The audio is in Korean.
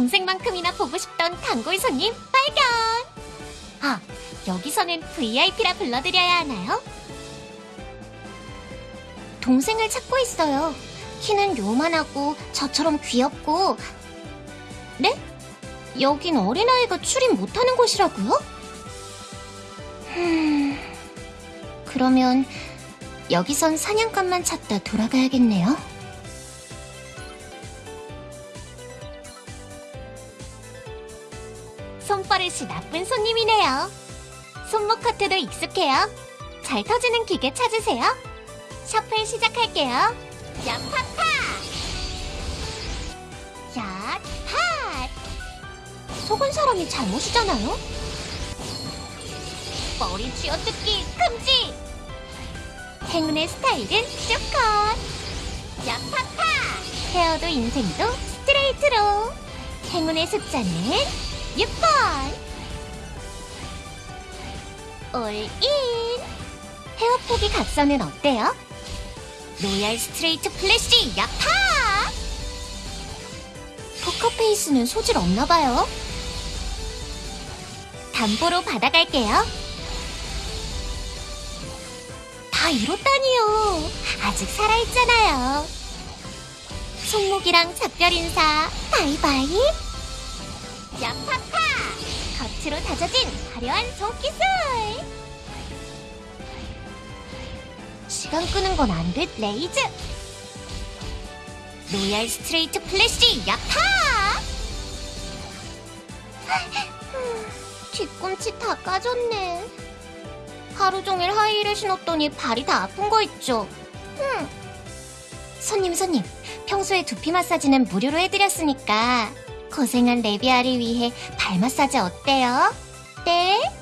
동생만큼이나 보고 싶던 단골 손님 발견! 아, 여기서는 VIP라 불러드려야 하나요? 동생을 찾고 있어요. 키는 요만하고 저처럼 귀엽고 네? 여긴 어린아이가 출입 못하는 곳이라고요? 음... 그러면 여기선 사냥감만 찾다 돌아가야겠네요. 손버릇이 나쁜 손님이네요. 손목 커트도 익숙해요. 잘 터지는 기계 찾으세요. 셔플 시작할게요. 야파파! 야파! 속은 사람이 잘못이잖아요? 머리 쥐어뜯기 금지! 행운의 스타일은 쇼컷! 야파파! 헤어도 인생도 스트레이트로! 행운의 숫자는 6번! 올인! 헤어 포기 각서는 어때요? royal straight flush 야파! 포커페이스는 소질 없나봐요. 담보로 받아갈게요. 다 잃었다니요. 아직 살아있잖아요. 손목이랑 작별 인사 바이바이. 야파파! 겉으로 다져진 화려한 손기술! 시간 끄는 건 안 돼, raise! royal straight flush 야파! 뒤꿈치 다 까졌네. 하루 종일 하이힐을 신었더니 발이 다 아픈 거 있죠? 흠. 손님, 손님. 평소에 두피 마사지는 무료로 해드렸으니까 고생한 레비아를 위해 발 마사지 어때요? 네?